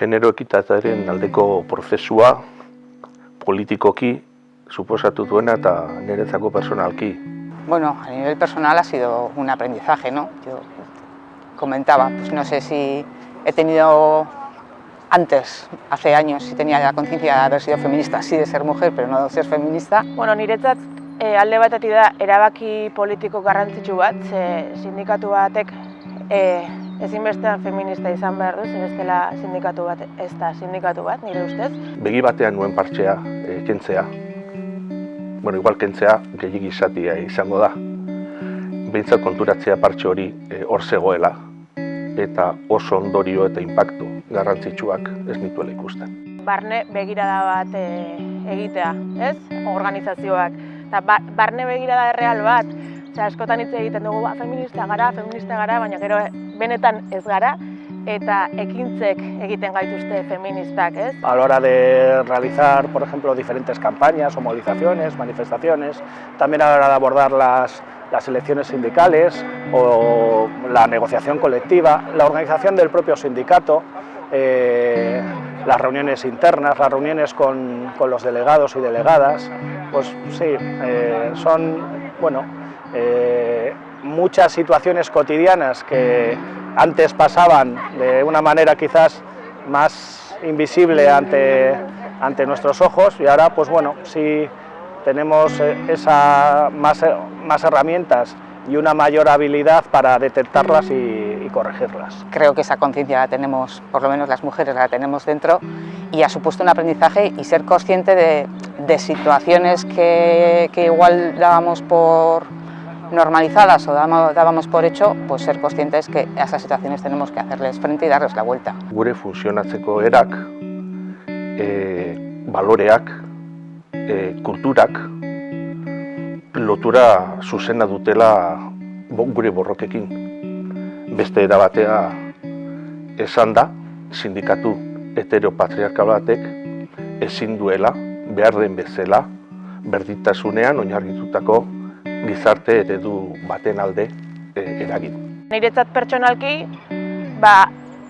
genero ekitatearen aldeko prozesua politikoki suposatu duena eta niretzako personalki. Bueno, a nivel personal ha sido un aprendizaje, ¿no? Yo comentaba, pues no sé si he tenido antes, hace años, si tenía la conciencia de haber sido feminista, sí de ser mujer, pero no de ser feminista. Bueno, niretzat e, alde batetik da erabaki politiko garrantzitsu bat, ze sindikatu batek e, ezinbestean feminista izan behar du, bestela sindikatu bat ez da sindikatu bat, nire ustez. Begi batean nuen partxea e, kentzea. Bueno, igual kentzea gehiagi izatia izango da. Behintzat konturatzea partxe hori e, hor zegoela eta oso ondorio eta inpaktu garrantzitsuak ez nituela ikusten. Barne begirada bat e, egitea, ez? Organizazioak. Eta ba, barne begirada erreal bat, Osea, askotan hitz egiten dugu, ba, feminista gara, feminista gara, baina gero benetan ez gara, eta ekintzek egiten gaituzte feministak, ez? A la hora de realizar, por ejemplo, diferentes campañas o movilizaciones, manifestaciones, también a la hora de abordar las, las elecciones sindicales o la negociación colectiva, la organización del propio sindicato, eh, las reuniones internas, las reuniones con, con, los delegados y delegadas, pues sí, eh, son, bueno, eh, muchas situaciones cotidianas que antes pasaban de una manera quizás más invisible ante, ante nuestros ojos y ahora pues bueno, sí tenemos esa, más, más herramientas y una mayor habilidad para detectarlas y, y corregirlas. Creo que esa conciencia la tenemos, por lo menos las mujeres la tenemos dentro y ha supuesto un aprendizaje y ser consciente de, de situaciones que, que igual dábamos por, normalizadas o dábamos por hecho, pues ser conscientes que a esas situaciones tenemos que hacerles frente y darles la vuelta. Gure funtzionatzeko erak, e, baloreak, e, kulturak, lotura zuzena dutela gure borrokekin. Beste era batea esan da, sindikatu heteropatriarkal batek ezin duela, behar den bezala, berdintasunean oinarritutako gizarte eredu baten alde e, eragin. Niretzat pertsonalki, ba,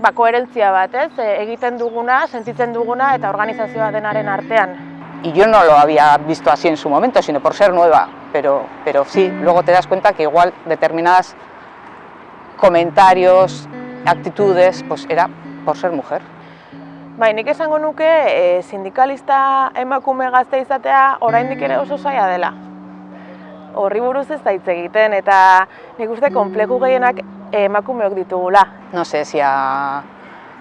ba koherentzia bat, ez? E, egiten duguna, sentitzen duguna eta organizazioa denaren artean. Y yo no lo había visto así en su momento, sino por ser nueva, pero, pero sí, luego te das cuenta que igual determinadas comentarios, actitudes, pues era por ser mujer. Bai, nik esango nuke e, sindikalista emakume gazte izatea oraindik ere oso zaila dela horri buruz ez da hitz egiten eta nik uste konpleku gehienak emakumeok ditugula. No sé, si a,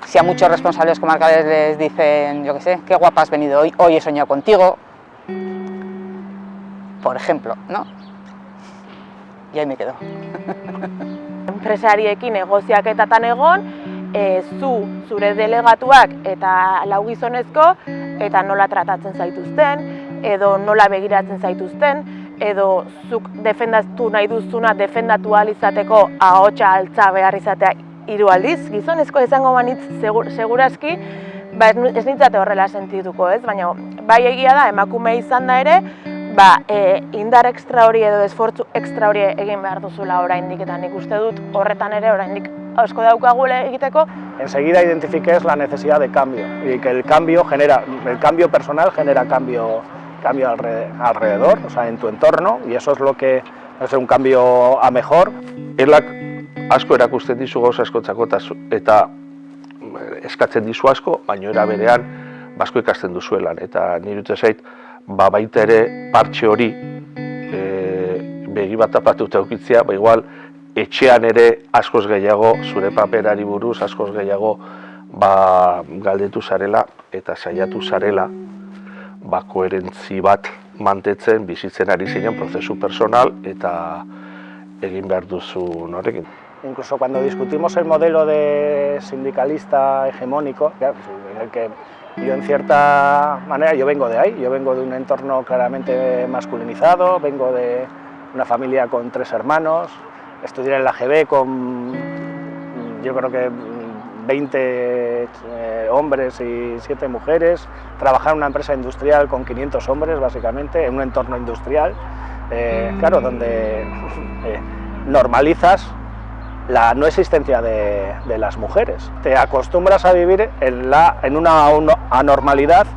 si a muchos responsables comarcales les dicen, yo qué sé, qué guapa has venido hoy, hoy he soñado contigo, por ejemplo, ¿no? Y ahí me quedo. Enpresariekin negoziaketatan egon, e, zu, zure delegatuak eta lau gizonezko, eta nola tratatzen zaituzten, edo nola begiratzen zaituzten, edo zuk defendatu nahi duzuna defendatu ahal izateko ahotsa altza behar izatea hiru aldiz, gizonezko izango banitz segur, segurazki, ba ez nintzate horrela sentituko, ez? Baina bai egia da emakume izan da ere, ba, e, indar ekstra hori edo esfortzu ekstra hori egin behar duzula oraindik eta nik uste dut horretan ere oraindik asko daukagule egiteko. Enseguida identifiques la necesidad de cambio y que el cambio genera, el cambio personal genera cambio cambio alrededor, o sea, en tu entorno, y eso es lo que es un cambio a mejor. Elak asko erakusten dizu gauza askotzako eta eskatzen dizu asko, baino era berean basko ikasten duzuelan. Eta nire dut zait, ba baita ere partxe hori e, begi bat apatuta eukitzea, ba igual etxean ere askoz gehiago, zure paperari buruz askoz gehiago ba, galdetu zarela eta saiatu zarela ba, koherentzi bat mantetzen bizitzen ari ziren prozesu personal eta egin behar duzu norekin. Incluso cuando discutimos el modelo de sindicalista hegemónico, en el que yo en cierta manera, yo vengo de ahí, yo vengo de un entorno claramente masculinizado, vengo de una familia con tres hermanos, estudié en la GB con, yo creo que 20 eh, hombres y 7 mujeres, trabajar en una empresa industrial con 500 hombres, básicamente, en un entorno industrial, eh, claro, donde eh, normalizas la no existencia de, de, las mujeres. Te acostumbras a vivir en, la, en una, anormalidad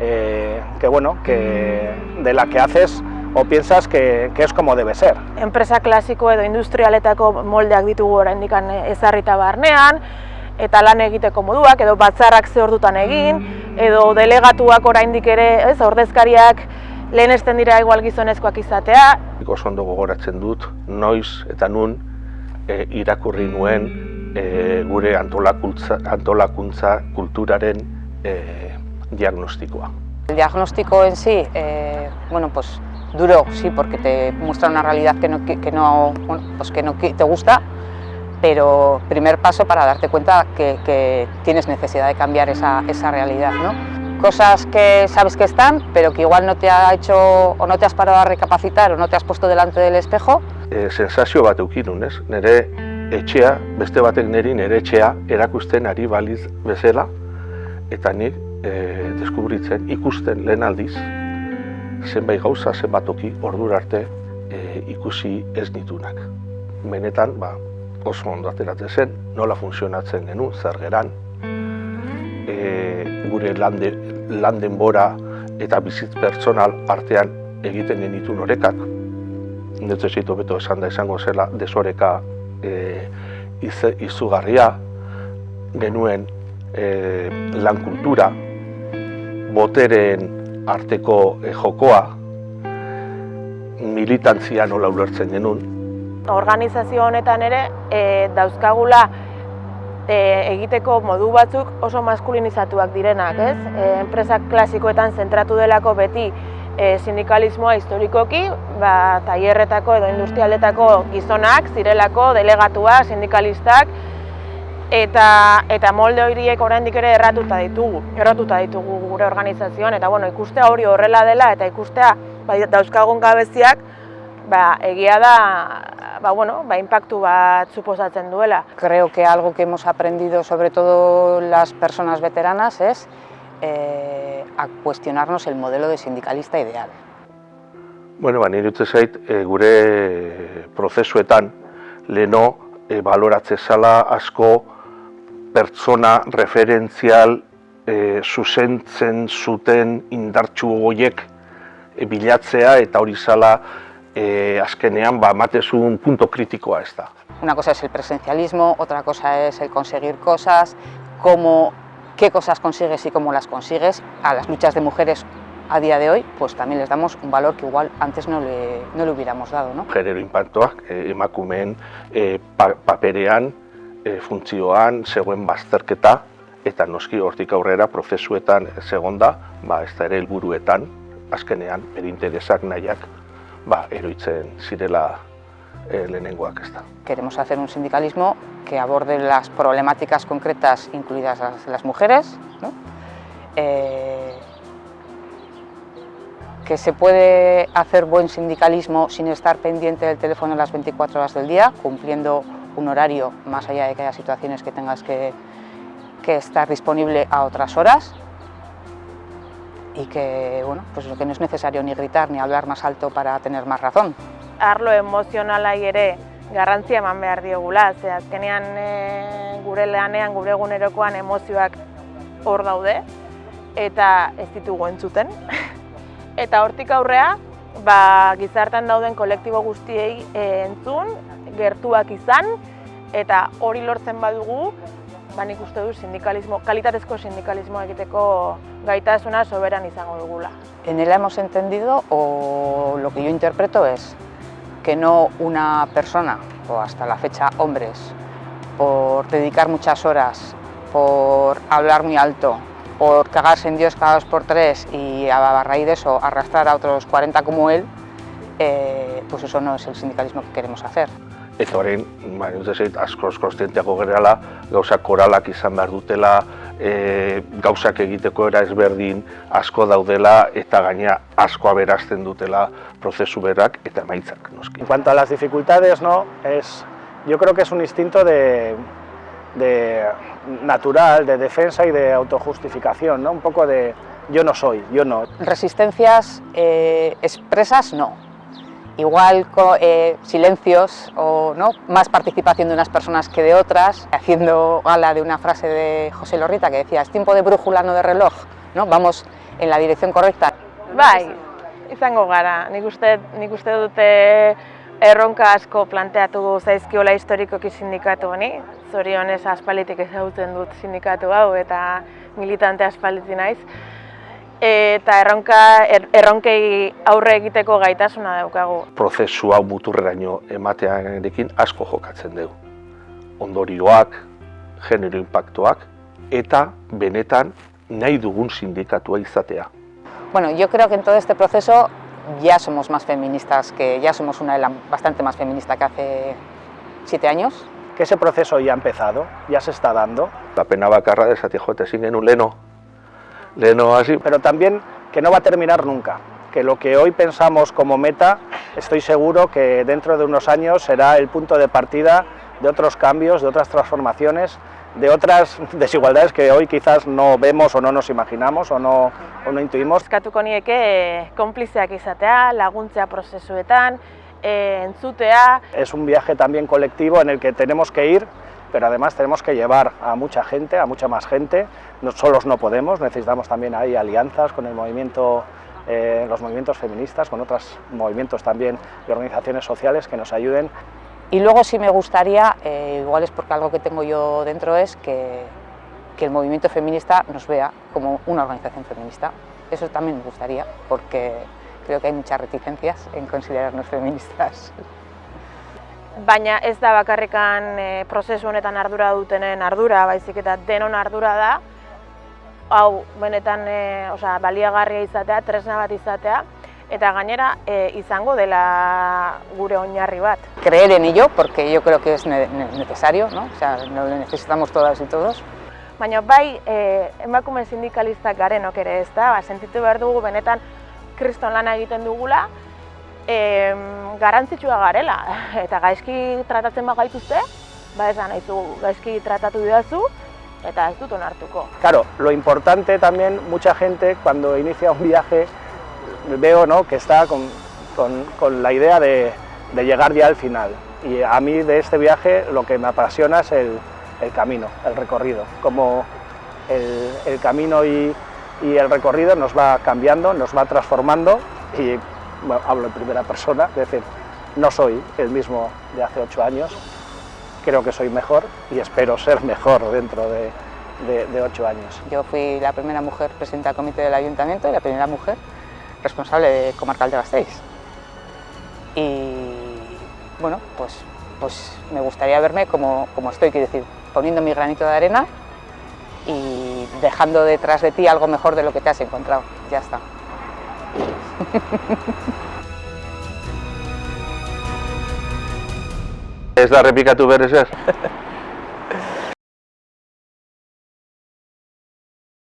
eh, que, bueno, que, de la que haces o piensas que, que es como debe ser. Enpresa klasiko edo industrialetako moldeak ditugu oraindik ezarrita barnean, eta lan egiteko moduak, edo batzarrak ze ordutan egin, edo delegatuak oraindik ere, ez, ordezkariak lehenesten dira igual gizonezkoak izatea. Oso ondo gogoratzen dut, noiz eta nun e, irakurri nuen e, gure antolakuntza, antolakuntza kulturaren e, diagnostikoa. El diagnóstico en sí, eh, bueno, pues duro, sí, porque te muestra una realidad que no, que no, bueno, pues que no te gusta, pero primer paso para darte cuenta que, que tienes necesidad de cambiar esa, esa realidad, ¿no? Cosas que sabes que están, pero que igual no te ha hecho o no te has parado a recapacitar o no te has puesto delante del espejo. E, sensazio bat eukinun, ez? Nere etxea, beste batek neri nere etxea erakusten ari baliz bezala, eta nik e, deskubritzen, ikusten lehen aldiz, zenbait gauza, zenbat toki, ordura arte e, ikusi ez nitunak. Benetan, ba, oso ondo ateratzen zen, nola funtzionatzen genuen, zer geran, e, gure lande, landen bora eta bizitz pertsonal artean egiten genitu norekak. Netze zitu beto esan da izango zela desoreka e, izugarria, genuen e, lan kultura, boteren arteko e, jokoa, militantzia nola ulertzen genuen. Organizazio honetan ere e, dauzkagula e, egiteko modu batzuk oso maskulinizatuak direnak, ez? E, enpresak klasikoetan zentratu delako beti e, sindikalismoa historikoki, ba, tailerretako edo industrialetako gizonak, zirelako, delegatua, sindikalistak, eta, eta molde horiek oraindik ere erratuta ditugu, erratuta ditugu gure organizazioan, eta bueno, ikustea hori horrela dela, eta ikustea ba, dauzkagun gabeziak, ba, egia da ba, bueno, ba, impactu bat suposatzen duela. Creo que algo que hemos aprendido, sobre todo las personas veteranas, es eh, a cuestionarnos el modelo de sindicalista ideal. Bueno, ba, nire utze zait, e, gure prozesuetan leno e, baloratze zala asko pertsona referentzial e, zuzentzen zuten indartxu goiek e, bilatzea eta hori zala eh, azkenean ba, matezu un punto kritikoa ez da. Una cosa es el presencialismo, otra cosa es el conseguir cosas, cómo, qué cosas consigues y cómo las consigues. A las luchas de mujeres a día de hoy, pues también les damos un valor que igual antes no le, no le hubiéramos dado. ¿no? Genero impactoak eh, emakumeen eh, pa, paperean, eh, funtzioan, zegoen bazterketa, eta noski hortik aurrera prozesuetan segonda, ba, ez da ere helburuetan, azkenean, bere interesak nahiak ba, eroitzen zirela e, lehenengoak ez da. Queremos hacer un sindicalismo que aborde las problemáticas concretas incluidas las, mujeres, eh, que se puede hacer buen sindicalismo sin estar pendiente del teléfono las 24 horas del día, cumpliendo un horario más allá de que haya situaciones que tengas que estar disponible a otras horas, y que, bueno, pues que no es necesario ni gritar ni hablar más alto para tener más razón. Arlo emozionalai ere garrantzia eman behar diogula, ze azkenean e, gure lanean, gure egunerokoan emozioak hor daude eta ez ditugu entzuten. eta hortik aurrea, ba, gizartan dauden kolektibo guztiei e, entzun, gertuak izan, eta hori lortzen badugu, uste du sindikalismo, kalitatezko sindikalismo egiteko gaitasuna soberan izango dugula. En él hemos entendido, o lo que yo interpreto es, que no una persona, o hasta la fecha hombres, por dedicar muchas horas, por hablar muy alto, por cagarse en Dios cada dos por tres y a raíz de eso arrastrar a otros 40 como él, eh, pues eso no es el sindicalismo que queremos hacer. Eta horrein, ba, zait, askoz konstientiako gerala, gauzak koralak izan behar dutela, e, gauzak egiteko era ezberdin asko daudela eta gaina asko aberazten dutela prozesu berak eta emaitzak. Noski. En cuanto a las dificultades, no, es, yo creo que es un instinto de, de natural, de defensa y de autojustificación, ¿no? un poco de yo no soy, yo no. Resistencias eh, expresas no, igual eh, silencios o ¿no? más participación de unas personas que de otras, haciendo gala de una frase de José Lorrita que decía, es tiempo de brújula, no de reloj, ¿no? vamos en la dirección correcta. Bai, izango gara. Nik uste, nik uste dute erronka asko planteatu zaizkiola historikoki sindikatu honi. Zorionez aspalitik ezagutzen dut sindikatu hau eta militante aspaliti naiz. Eta erronka, er, erronkei aurre egiteko gaitasuna daukagu. prozesu hau muturreraino ematearekin asko jokatzen dugu. Ondorioak, genero impactoak eta benetan nahi dugun sindikatua izatea. Bueno, yo creo que en todo este proceso ya somos más feministas, que ya somos una ELA bastante más feminista que hace siete años. Que ese proceso ya ha empezado, ya se está dando, La pena bakarra de esatea jote ezin genuen leno, hasi, pero también que no va a terminar nunca. Que lo que hoy pensamos como meta, estoy seguro que dentro de unos años será el punto de partida de otros cambios, de otras transformaciones, de otras desigualdades que hoy quizás no vemos o no nos imaginamos o no, o no intuimos. Eskatuko nieke eh, konplizeak izatea, laguntzea prozesuetan, eh, entzutea, Es un viaje también colectivo en el que tenemos que ir, pero además tenemos que llevar a mucha gente, a mucha más gente. No, solos no podemos, necesitamos también ahí alianzas con el movimiento, eh, los movimientos feministas, con otros movimientos también y organizaciones sociales que nos ayuden. Y luego sí me gustaría, eh, igual es porque algo que tengo yo dentro es que, que el movimiento feminista nos vea como una organización feminista. Eso también me gustaría, porque creo que hay muchas reticencias en considerarnos feministas. Baina ez da bakarrikan e, prozesu honetan ardura dutenen ardura, baizik eta denon ardura da, hau benetan e, osea, baliagarria izatea, tresna bat izatea, eta gainera e, izango dela gure oinarri bat. Creer en ello, porque yo creo que es ne- ne- necesario, ¿no? o sea, lo necesitamos todas y todos. Baina bai, e, emakume sindikalistak garenok ere ez da, ba, sentitu behar dugu benetan kriston lana egiten dugula, e, garantzitsua garela, eta gaizki tratatzen bagaituzte, ba esan nahizu gaizki tratatu didazu, eta ez dut onartuko. Claro, lo importante también, mucha gente cuando inicia un viaje, veo ¿no? que está con, con- con la idea de, de llegar ya al final. Y a mí de este viaje lo que me apasiona es el, el camino, el recorrido, como el, el camino y, y el recorrido nos va cambiando, nos va transformando y hablo en primera persona, es decir, no soy el mismo de hace ocho años, creo que soy mejor y espero ser mejor dentro de, de- de ocho años. Yo fui la primera mujer presidenta del comité del ayuntamiento y la primera mujer responsable de comarcal de Gasteiz. Y bueno, pues, pues me gustaría verme como, como estoy, quiero decir, poniendo mi granito de arena y dejando detrás de ti algo mejor de lo que te has encontrado. Ya está. Ez da repikatu berez ez?